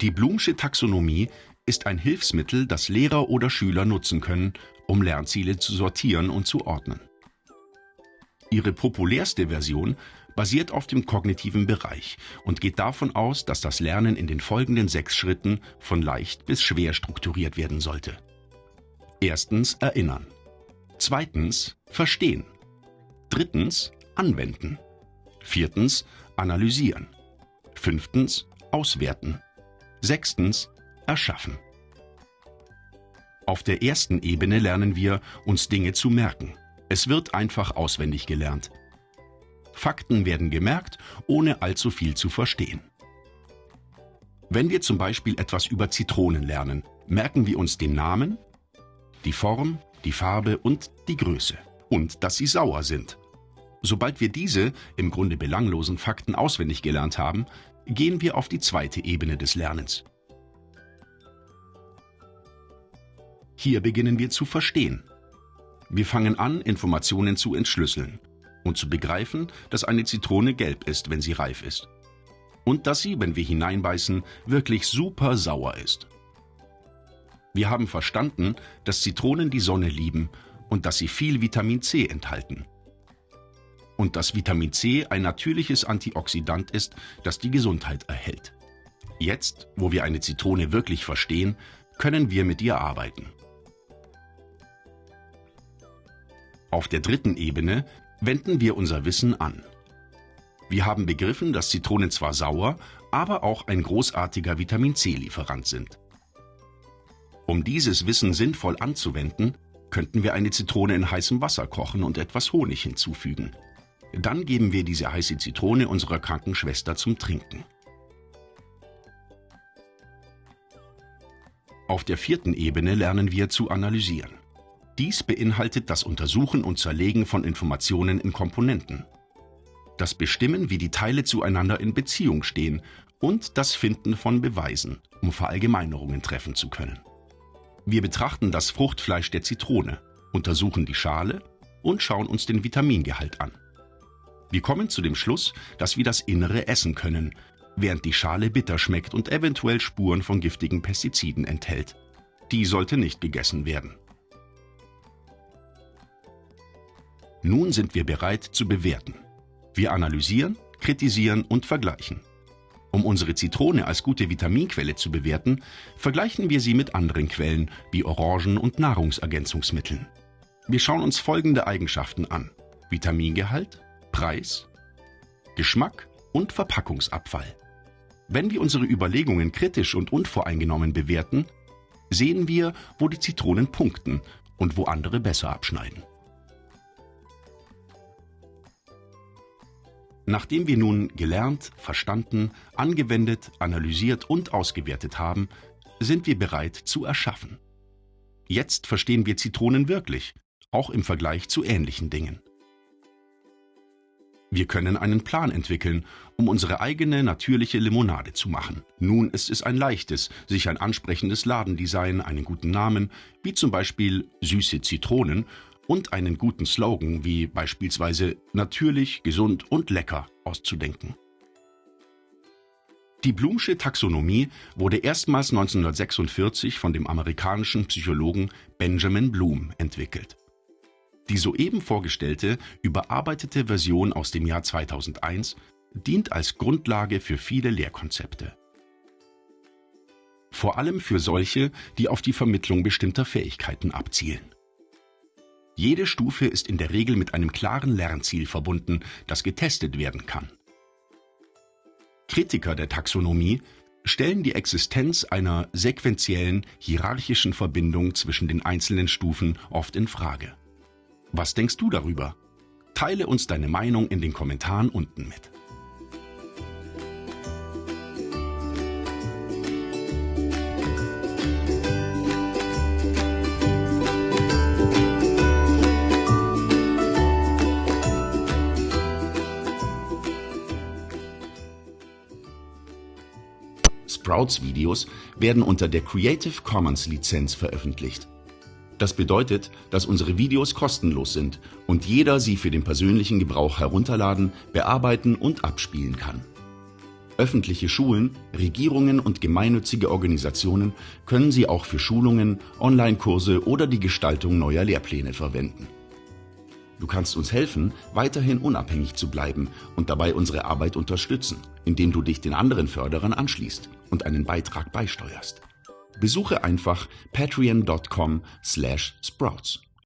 Die Bloomsche Taxonomie ist ein Hilfsmittel, das Lehrer oder Schüler nutzen können, um Lernziele zu sortieren und zu ordnen. Ihre populärste Version basiert auf dem kognitiven Bereich und geht davon aus, dass das Lernen in den folgenden sechs Schritten von leicht bis schwer strukturiert werden sollte. Erstens erinnern. Zweitens verstehen. Drittens anwenden. Viertens analysieren. Fünftens auswerten. Sechstens erschaffen. Auf der ersten Ebene lernen wir, uns Dinge zu merken. Es wird einfach auswendig gelernt. Fakten werden gemerkt, ohne allzu viel zu verstehen. Wenn wir zum Beispiel etwas über Zitronen lernen, merken wir uns den Namen, die Form, die Farbe und die Größe und dass sie sauer sind. Sobald wir diese im Grunde belanglosen Fakten auswendig gelernt haben, gehen wir auf die zweite Ebene des Lernens. Hier beginnen wir zu verstehen. Wir fangen an, Informationen zu entschlüsseln und zu begreifen, dass eine Zitrone gelb ist, wenn sie reif ist. Und dass sie, wenn wir hineinbeißen, wirklich super sauer ist. Wir haben verstanden, dass Zitronen die Sonne lieben und dass sie viel Vitamin C enthalten. Und dass Vitamin C ein natürliches Antioxidant ist, das die Gesundheit erhält. Jetzt, wo wir eine Zitrone wirklich verstehen, können wir mit ihr arbeiten. Auf der dritten Ebene wenden wir unser Wissen an. Wir haben begriffen, dass Zitronen zwar sauer, aber auch ein großartiger Vitamin C-Lieferant sind. Um dieses Wissen sinnvoll anzuwenden, könnten wir eine Zitrone in heißem Wasser kochen und etwas Honig hinzufügen. Dann geben wir diese heiße Zitrone unserer kranken Schwester zum Trinken. Auf der vierten Ebene lernen wir zu analysieren. Dies beinhaltet das Untersuchen und Zerlegen von Informationen in Komponenten, das Bestimmen, wie die Teile zueinander in Beziehung stehen und das Finden von Beweisen, um Verallgemeinerungen treffen zu können. Wir betrachten das Fruchtfleisch der Zitrone, untersuchen die Schale und schauen uns den Vitamingehalt an. Wir kommen zu dem Schluss, dass wir das Innere essen können, während die Schale bitter schmeckt und eventuell Spuren von giftigen Pestiziden enthält. Die sollte nicht gegessen werden. Nun sind wir bereit zu bewerten. Wir analysieren, kritisieren und vergleichen. Um unsere Zitrone als gute Vitaminquelle zu bewerten, vergleichen wir sie mit anderen Quellen wie Orangen und Nahrungsergänzungsmitteln. Wir schauen uns folgende Eigenschaften an. Vitamingehalt, Preis, Geschmack und Verpackungsabfall. Wenn wir unsere Überlegungen kritisch und unvoreingenommen bewerten, sehen wir, wo die Zitronen punkten und wo andere besser abschneiden. Nachdem wir nun gelernt, verstanden, angewendet, analysiert und ausgewertet haben, sind wir bereit zu erschaffen. Jetzt verstehen wir Zitronen wirklich, auch im Vergleich zu ähnlichen Dingen. Wir können einen Plan entwickeln, um unsere eigene natürliche Limonade zu machen. Nun ist es ein leichtes, sich ein ansprechendes Ladendesign, einen guten Namen, wie zum Beispiel süße Zitronen und einen guten Slogan wie beispielsweise natürlich, gesund und lecker auszudenken. Die Blumsche Taxonomie wurde erstmals 1946 von dem amerikanischen Psychologen Benjamin Bloom entwickelt. Die soeben vorgestellte, überarbeitete Version aus dem Jahr 2001 dient als Grundlage für viele Lehrkonzepte. Vor allem für solche, die auf die Vermittlung bestimmter Fähigkeiten abzielen. Jede Stufe ist in der Regel mit einem klaren Lernziel verbunden, das getestet werden kann. Kritiker der Taxonomie stellen die Existenz einer sequentiellen, hierarchischen Verbindung zwischen den einzelnen Stufen oft in Frage. Was denkst du darüber? Teile uns deine Meinung in den Kommentaren unten mit. Sprouts-Videos werden unter der Creative Commons Lizenz veröffentlicht. Das bedeutet, dass unsere Videos kostenlos sind und jeder sie für den persönlichen Gebrauch herunterladen, bearbeiten und abspielen kann. Öffentliche Schulen, Regierungen und gemeinnützige Organisationen können sie auch für Schulungen, Online-Kurse oder die Gestaltung neuer Lehrpläne verwenden. Du kannst uns helfen, weiterhin unabhängig zu bleiben und dabei unsere Arbeit unterstützen, indem du dich den anderen Förderern anschließt und einen Beitrag beisteuerst. Besuche einfach patreon.com/sprouts.